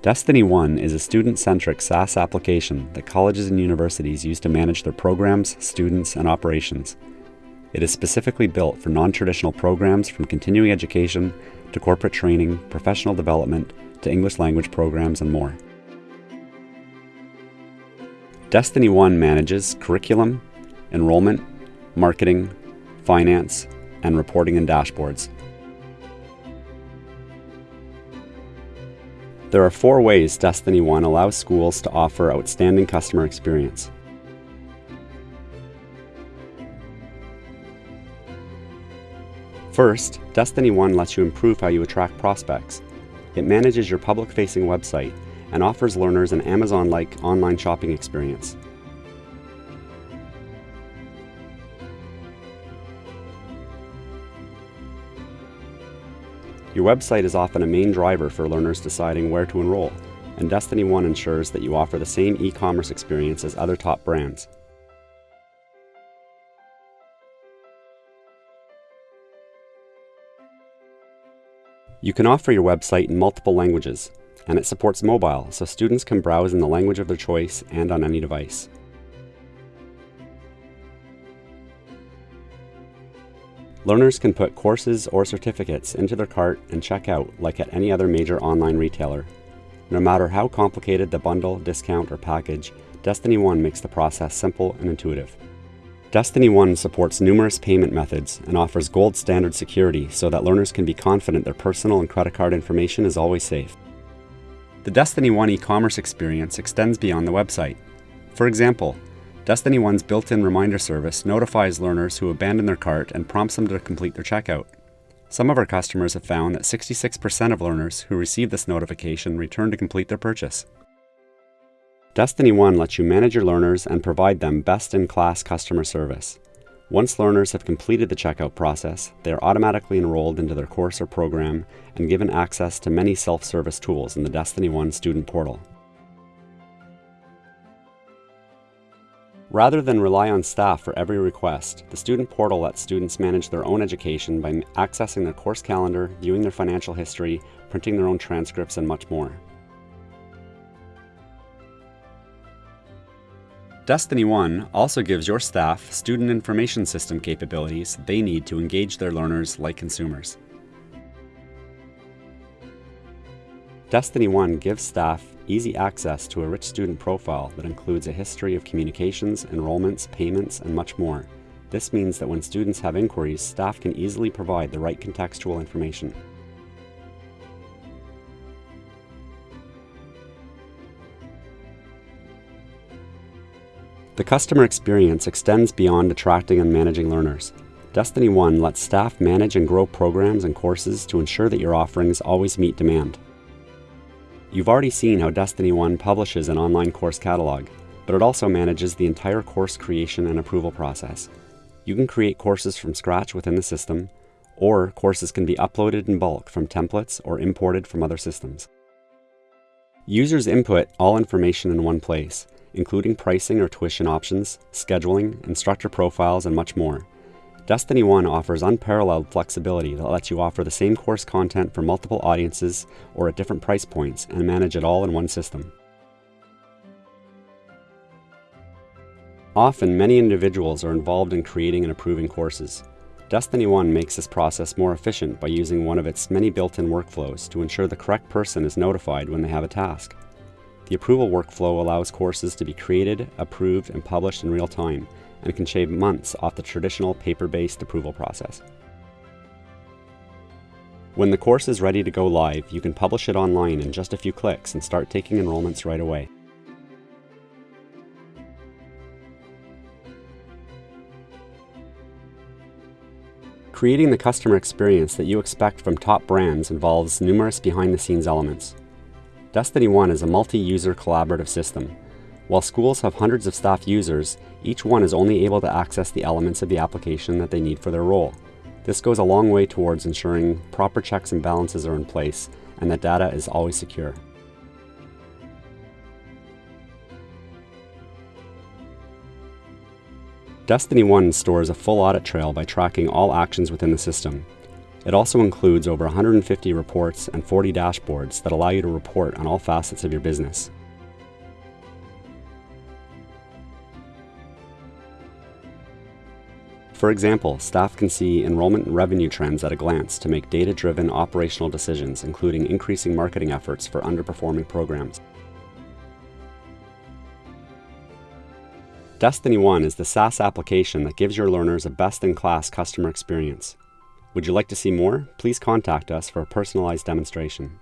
Destiny One is a student-centric SaaS application that colleges and universities use to manage their programs, students, and operations. It is specifically built for non-traditional programs from continuing education to corporate training, professional development, to English language programs, and more. Destiny One manages curriculum, enrollment, marketing, finance, and reporting and dashboards. There are four ways Destiny One allows schools to offer outstanding customer experience. First, Destiny One lets you improve how you attract prospects. It manages your public-facing website and offers learners an Amazon-like online shopping experience. Your website is often a main driver for learners deciding where to enroll, and Destiny One ensures that you offer the same e-commerce experience as other top brands. You can offer your website in multiple languages, and it supports mobile, so students can browse in the language of their choice and on any device. Learners can put courses or certificates into their cart and check out like at any other major online retailer. No matter how complicated the bundle, discount, or package, Destiny One makes the process simple and intuitive. Destiny One supports numerous payment methods and offers gold standard security so that learners can be confident their personal and credit card information is always safe. The Destiny One e-commerce experience extends beyond the website. For example, Destiny One's built-in reminder service notifies learners who abandon their cart and prompts them to complete their checkout. Some of our customers have found that 66% of learners who receive this notification return to complete their purchase. Destiny One lets you manage your learners and provide them best-in-class customer service. Once learners have completed the checkout process, they are automatically enrolled into their course or program and given access to many self-service tools in the Destiny One student portal. Rather than rely on staff for every request, the student portal lets students manage their own education by accessing their course calendar, viewing their financial history, printing their own transcripts, and much more. Destiny One also gives your staff student information system capabilities they need to engage their learners like consumers. Destiny One gives staff easy access to a rich student profile that includes a history of communications, enrollments, payments, and much more. This means that when students have inquiries, staff can easily provide the right contextual information. The customer experience extends beyond attracting and managing learners. Destiny One lets staff manage and grow programs and courses to ensure that your offerings always meet demand. You've already seen how Destiny One publishes an online course catalog, but it also manages the entire course creation and approval process. You can create courses from scratch within the system, or courses can be uploaded in bulk from templates or imported from other systems. Users input all information in one place, including pricing or tuition options, scheduling, instructor profiles, and much more. Destiny One offers unparalleled flexibility that lets you offer the same course content for multiple audiences or at different price points and manage it all in one system. Often, many individuals are involved in creating and approving courses. Destiny One makes this process more efficient by using one of its many built-in workflows to ensure the correct person is notified when they have a task. The approval workflow allows courses to be created, approved, and published in real time, and can shave months off the traditional paper-based approval process. When the course is ready to go live, you can publish it online in just a few clicks and start taking enrollments right away. Creating the customer experience that you expect from top brands involves numerous behind-the-scenes elements. Destiny One is a multi-user collaborative system while schools have hundreds of staff users, each one is only able to access the elements of the application that they need for their role. This goes a long way towards ensuring proper checks and balances are in place and that data is always secure. Destiny 1 stores a full audit trail by tracking all actions within the system. It also includes over 150 reports and 40 dashboards that allow you to report on all facets of your business. For example, staff can see enrollment and revenue trends at a glance to make data-driven operational decisions, including increasing marketing efforts for underperforming programs. Destiny One is the SaaS application that gives your learners a best-in-class customer experience. Would you like to see more? Please contact us for a personalized demonstration.